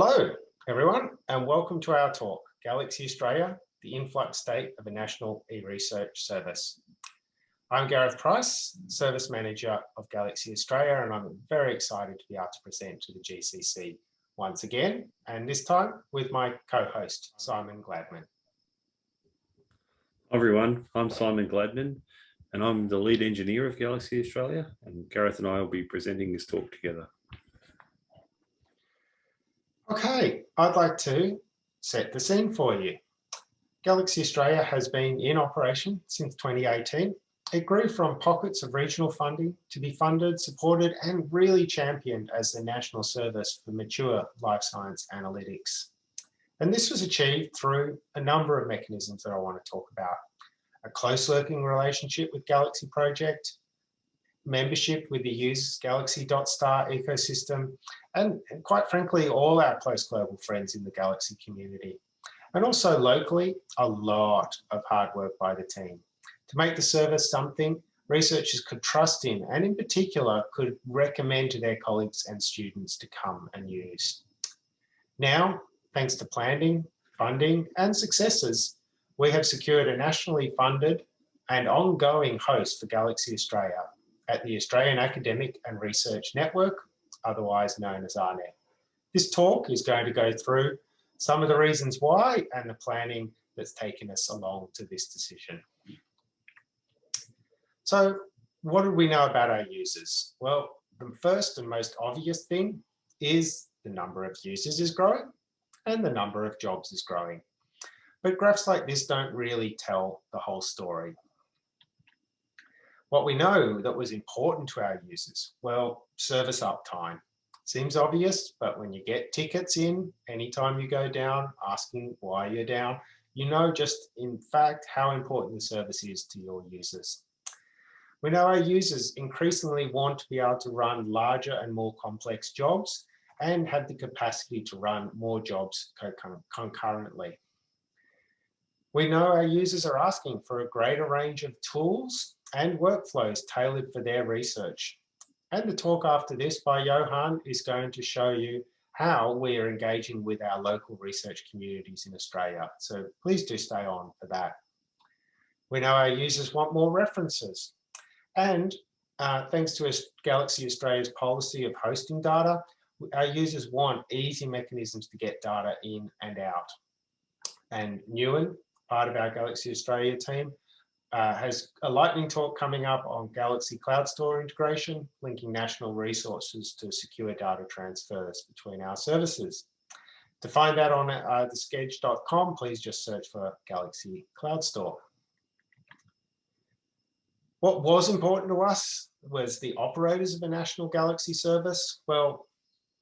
Hello, everyone, and welcome to our talk, Galaxy Australia, the influx state of a national e-research service. I'm Gareth Price, Service Manager of Galaxy Australia, and I'm very excited to be able to present to the GCC once again, and this time with my co-host, Simon Gladman. Hi everyone, I'm Simon Gladman, and I'm the lead engineer of Galaxy Australia, and Gareth and I will be presenting this talk together. Okay, I'd like to set the scene for you. Galaxy Australia has been in operation since 2018. It grew from pockets of regional funding to be funded, supported and really championed as the national service for mature life science analytics. And this was achieved through a number of mechanisms that I want to talk about. A close working relationship with Galaxy Project, membership with the useGalaxy.star ecosystem, and, and quite frankly, all our close global friends in the Galaxy community. And also locally, a lot of hard work by the team. To make the service something researchers could trust in, and in particular, could recommend to their colleagues and students to come and use. Now, thanks to planning, funding, and successes, we have secured a nationally funded and ongoing host for Galaxy Australia at the Australian Academic and Research Network, otherwise known as AARNet. This talk is going to go through some of the reasons why and the planning that's taken us along to this decision. So what do we know about our users? Well, the first and most obvious thing is the number of users is growing and the number of jobs is growing. But graphs like this don't really tell the whole story. What we know that was important to our users, well, service uptime. Seems obvious, but when you get tickets in, anytime you go down, asking why you're down, you know just in fact how important the service is to your users. We know our users increasingly want to be able to run larger and more complex jobs and have the capacity to run more jobs concurrently. We know our users are asking for a greater range of tools and workflows tailored for their research. And the talk after this by Johan is going to show you how we are engaging with our local research communities in Australia. So please do stay on for that. We know our users want more references. And uh, thanks to Galaxy Australia's policy of hosting data, our users want easy mechanisms to get data in and out. And Ewan, part of our Galaxy Australia team, uh, has a lightning talk coming up on Galaxy Cloud Store integration, linking national resources to secure data transfers between our services. To find that on uh, thesketch.com, please just search for Galaxy Cloud Store. What was important to us was the operators of a national Galaxy service. Well,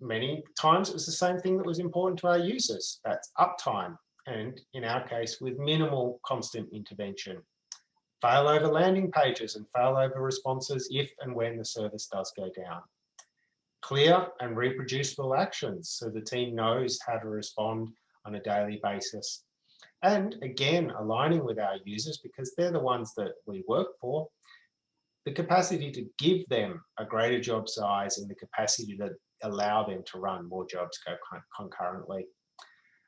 many times it was the same thing that was important to our users. That's uptime, and in our case, with minimal constant intervention failover landing pages and failover responses if and when the service does go down. Clear and reproducible actions so the team knows how to respond on a daily basis. And again, aligning with our users because they're the ones that we work for, the capacity to give them a greater job size and the capacity to allow them to run more jobs go concurrently.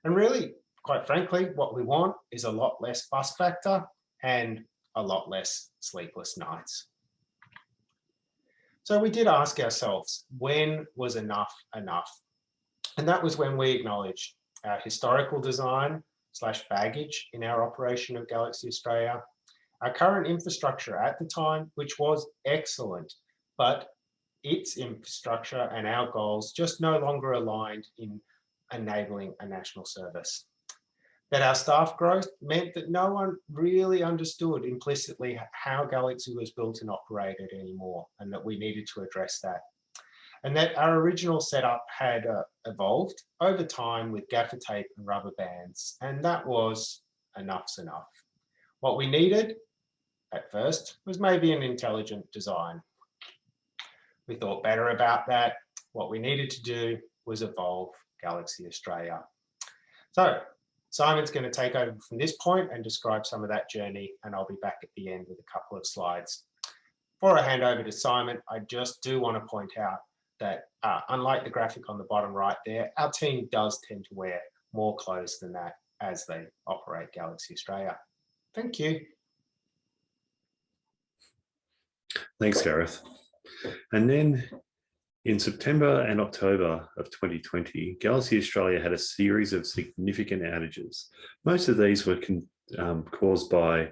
And really, quite frankly, what we want is a lot less bus factor and a lot less sleepless nights. So we did ask ourselves, when was enough enough? And that was when we acknowledged our historical design slash baggage in our operation of Galaxy Australia, our current infrastructure at the time, which was excellent, but its infrastructure and our goals just no longer aligned in enabling a national service that our staff growth meant that no one really understood implicitly how Galaxy was built and operated anymore, and that we needed to address that. And that our original setup had uh, evolved over time with gaffer tape and rubber bands, and that was enough's enough. What we needed at first was maybe an intelligent design. We thought better about that. What we needed to do was evolve Galaxy Australia. So Simon's going to take over from this point and describe some of that journey, and I'll be back at the end with a couple of slides. Before I hand over to Simon, I just do want to point out that uh, unlike the graphic on the bottom right there, our team does tend to wear more clothes than that as they operate Galaxy Australia. Thank you. Thanks, Gareth. And then in September and October of 2020, Galaxy Australia had a series of significant outages. Most of these were um, caused by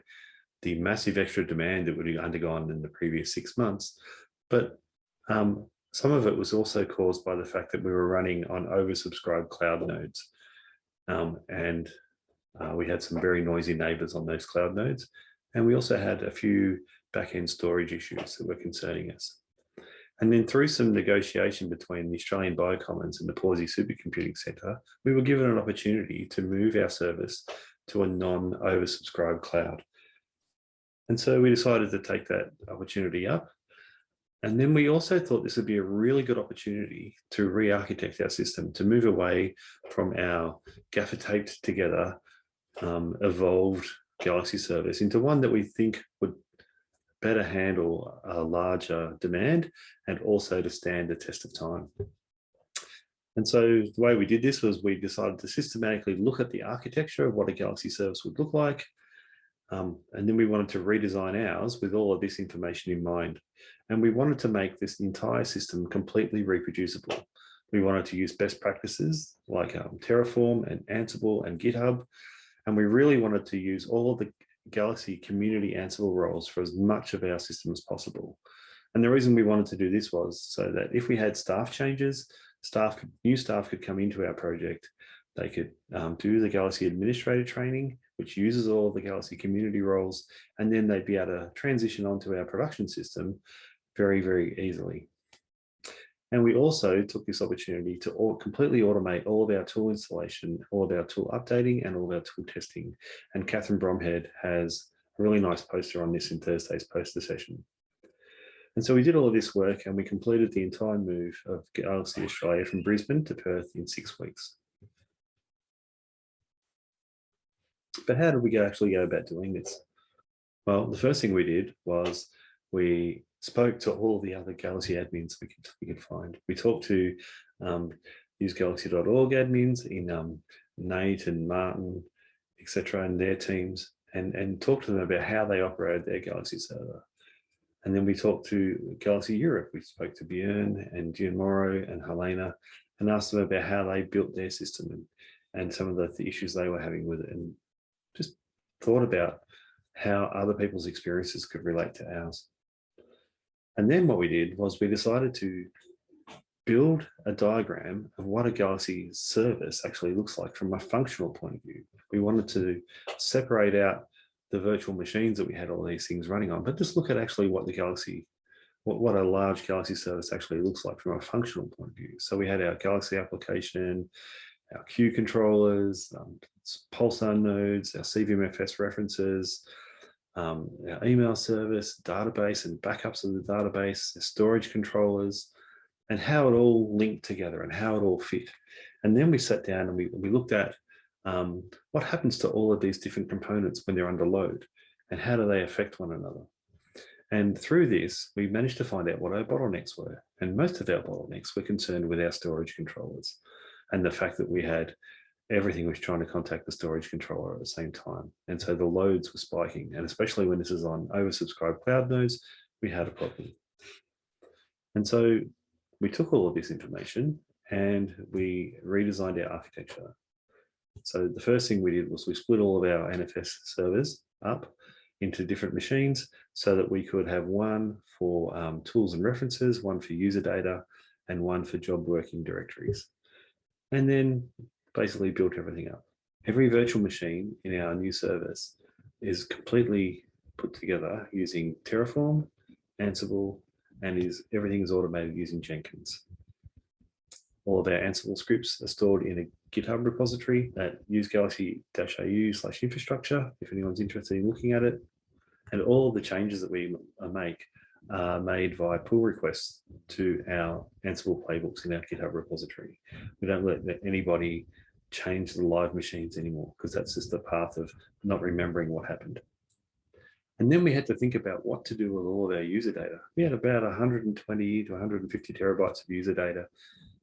the massive extra demand that would have undergone in the previous six months. But um, some of it was also caused by the fact that we were running on oversubscribed cloud nodes. Um, and uh, we had some very noisy neighbors on those cloud nodes. And we also had a few backend storage issues that were concerning us. And then through some negotiation between the Australian Biocommons and the Pawsey Supercomputing Centre, we were given an opportunity to move our service to a non-oversubscribed cloud. And so we decided to take that opportunity up. And then we also thought this would be a really good opportunity to re-architect our system, to move away from our gaffer taped together, um, evolved Galaxy service into one that we think would better handle a larger demand and also to stand the test of time. And so the way we did this was we decided to systematically look at the architecture of what a Galaxy service would look like. Um, and then we wanted to redesign ours with all of this information in mind. And we wanted to make this entire system completely reproducible. We wanted to use best practices like um, Terraform and Ansible and GitHub. And we really wanted to use all of the Galaxy community Ansible roles for as much of our system as possible. And the reason we wanted to do this was so that if we had staff changes, staff, new staff could come into our project, they could um, do the Galaxy administrator training, which uses all the Galaxy community roles, and then they'd be able to transition onto our production system very, very easily. And we also took this opportunity to all, completely automate all of our tool installation, all of our tool updating and all of our tool testing. And Catherine Bromhead has a really nice poster on this in Thursday's poster session. And so we did all of this work and we completed the entire move of Galaxy Australia from Brisbane to Perth in six weeks. But how did we actually go about doing this? Well, the first thing we did was we spoke to all the other Galaxy admins we could, we could find. We talked to um, usegalaxy.org admins in um, Nate and Martin, etc., and their teams, and, and talked to them about how they operated their Galaxy server. And then we talked to Galaxy Europe. We spoke to Björn and Gianmauro and Helena and asked them about how they built their system and, and some of the, the issues they were having with it and just thought about how other people's experiences could relate to ours. And then what we did was we decided to build a diagram of what a Galaxy service actually looks like from a functional point of view. We wanted to separate out the virtual machines that we had all these things running on, but just look at actually what the Galaxy, what, what a large Galaxy service actually looks like from a functional point of view. So we had our Galaxy application, our queue controllers, um, Pulsar nodes, our CVMFS references, um, our email service, database and backups of the database, storage controllers, and how it all linked together and how it all fit. And then we sat down and we, we looked at um, what happens to all of these different components when they're under load and how do they affect one another. And through this, we managed to find out what our bottlenecks were. And most of our bottlenecks were concerned with our storage controllers and the fact that we had everything was trying to contact the storage controller at the same time. And so the loads were spiking. And especially when this is on oversubscribed cloud nodes, we had a problem. And so we took all of this information and we redesigned our architecture. So the first thing we did was we split all of our NFS servers up into different machines so that we could have one for um, tools and references, one for user data, and one for job working directories. And then basically built everything up. Every virtual machine in our new service is completely put together using Terraform, Ansible, and is everything is automated using Jenkins. All of our Ansible scripts are stored in a GitHub repository at usegalaxy-au slash infrastructure, if anyone's interested in looking at it. And all the changes that we uh, make are made via pull requests to our Ansible playbooks in our GitHub repository. We don't let anybody change the live machines anymore because that's just the path of not remembering what happened. And then we had to think about what to do with all of our user data. We had about 120 to 150 terabytes of user data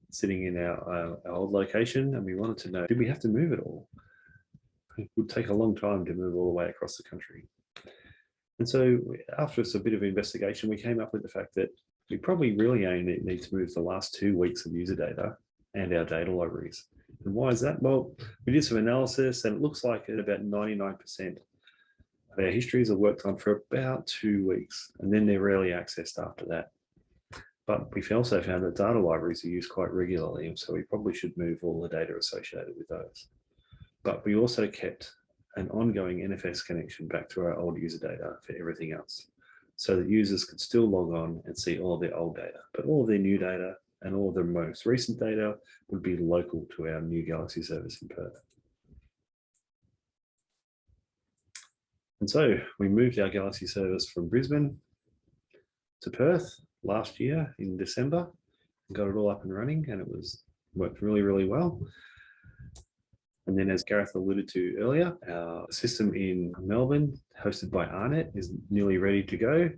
sitting in our, uh, our old location, and we wanted to know, did we have to move it all? It would take a long time to move all the way across the country. And so after a bit of investigation, we came up with the fact that we probably really only need to move the last two weeks of user data and our data libraries. And why is that? Well, we did some analysis and it looks like at about 99% of our histories are worked on for about two weeks and then they're rarely accessed after that. But we've also found that data libraries are used quite regularly and so we probably should move all the data associated with those. But we also kept an ongoing NFS connection back to our old user data for everything else so that users could still log on and see all of their old data, but all of their new data and all the most recent data would be local to our new Galaxy service in Perth. And so we moved our Galaxy service from Brisbane to Perth last year in December and got it all up and running and it was worked really, really well. And then as Gareth alluded to earlier, our system in Melbourne, hosted by AARNet is nearly ready to go.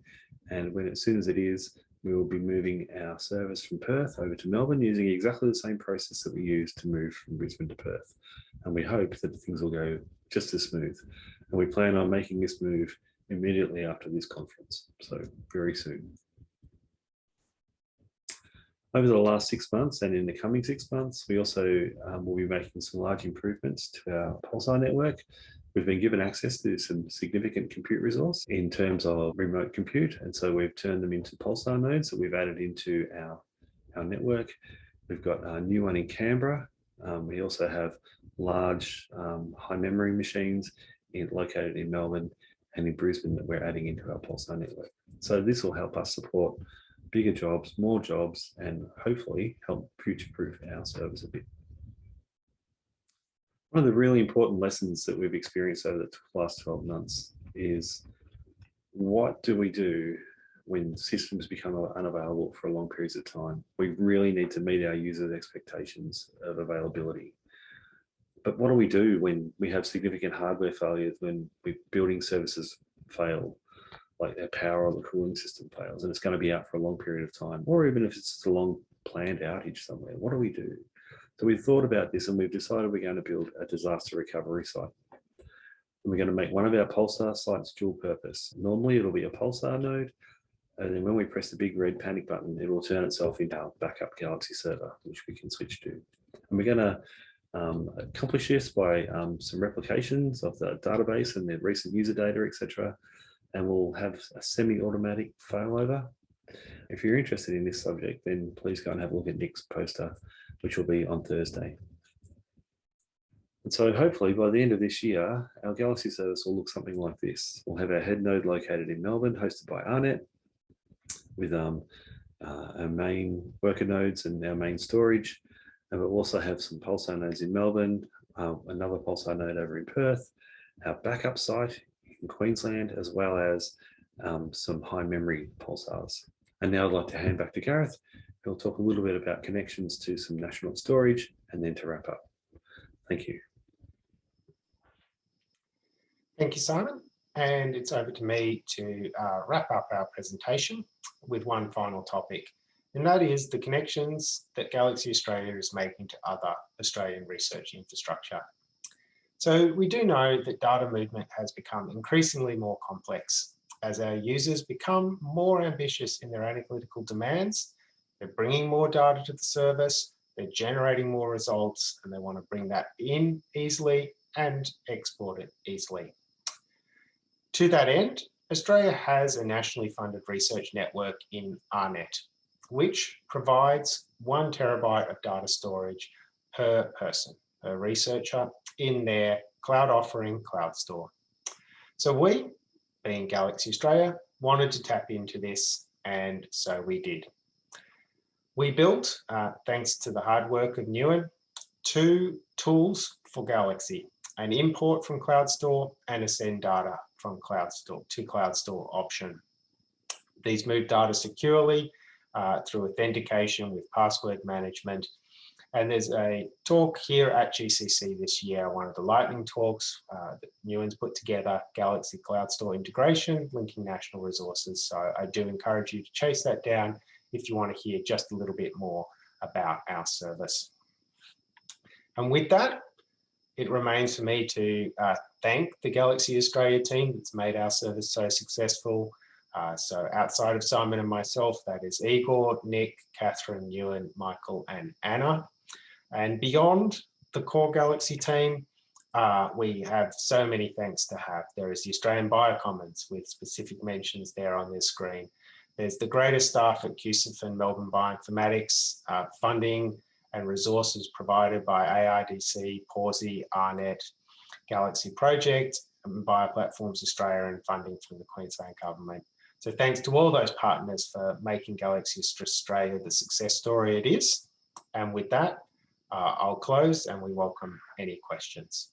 And when as soon as it is, we will be moving our service from Perth over to Melbourne using exactly the same process that we used to move from Brisbane to Perth. And we hope that things will go just as smooth. And we plan on making this move immediately after this conference, so very soon. Over the last six months and in the coming six months, we also um, will be making some large improvements to our Pulsar network. We've been given access to some significant compute resource in terms of remote compute. And so we've turned them into Pulsar nodes that we've added into our, our network. We've got a new one in Canberra. Um, we also have large um, high memory machines in, located in Melbourne and in Brisbane that we're adding into our Pulsar network. So this will help us support bigger jobs, more jobs, and hopefully help future-proof our service a bit. One of the really important lessons that we've experienced over the last 12 months is what do we do when systems become unavailable for long periods of time? We really need to meet our users' expectations of availability. But what do we do when we have significant hardware failures, when we building services fail? like their power or the cooling system fails and it's going to be out for a long period of time, or even if it's a long planned outage somewhere, what do we do? So we've thought about this and we've decided we're going to build a disaster recovery site. And we're going to make one of our Pulsar sites dual purpose. Normally it'll be a Pulsar node. And then when we press the big red panic button, it will turn itself into our backup Galaxy server, which we can switch to. And we're going to um, accomplish this by um, some replications of the database and the recent user data, etc and we'll have a semi-automatic failover. If you're interested in this subject, then please go and have a look at Nick's poster, which will be on Thursday. And so hopefully by the end of this year, our Galaxy service will look something like this. We'll have our head node located in Melbourne, hosted by AARNet, with um, uh, our main worker nodes and our main storage. And we'll also have some Pulsar nodes in Melbourne, uh, another Pulsar node over in Perth, our backup site in Queensland, as well as um, some high memory pulsars. And now I'd like to hand back to Gareth, who'll talk a little bit about connections to some national storage and then to wrap up. Thank you. Thank you, Simon. And it's over to me to uh, wrap up our presentation with one final topic, and that is the connections that Galaxy Australia is making to other Australian research infrastructure so we do know that data movement has become increasingly more complex as our users become more ambitious in their analytical demands. They're bringing more data to the service, they're generating more results, and they want to bring that in easily and export it easily. To that end, Australia has a nationally funded research network in AARNet, which provides one terabyte of data storage per person per researcher in their cloud offering cloud store. So we, being Galaxy Australia, wanted to tap into this and so we did. We built, uh, thanks to the hard work of Ewan, two tools for Galaxy, an import from Cloud Store and a send data from Cloud Store to Cloud Store option. These move data securely uh, through authentication with password management And there's a talk here at GCC this year, one of the lightning talks uh, that Ewan's put together, Galaxy Cloud Store integration, linking national resources. So I do encourage you to chase that down if you want to hear just a little bit more about our service. And with that, it remains for me to uh, thank the Galaxy Australia team that's made our service so successful. Uh, so outside of Simon and myself, that is Igor, Nick, Catherine, Ewan, Michael, and Anna. And beyond the core Galaxy team, uh, we have so many thanks to have. There is the Australian Biocommons with specific mentions there on this screen. There's the greater staff at QCIF and Melbourne Bioinformatics, uh, funding and resources provided by ARDC, Pawsey, AARNet, Galaxy Project, and Bioplatforms Australia and funding from the Queensland Government. So thanks to all those partners for making Galaxy Australia the success story it is. And with that, uh, I'll close and we welcome any questions.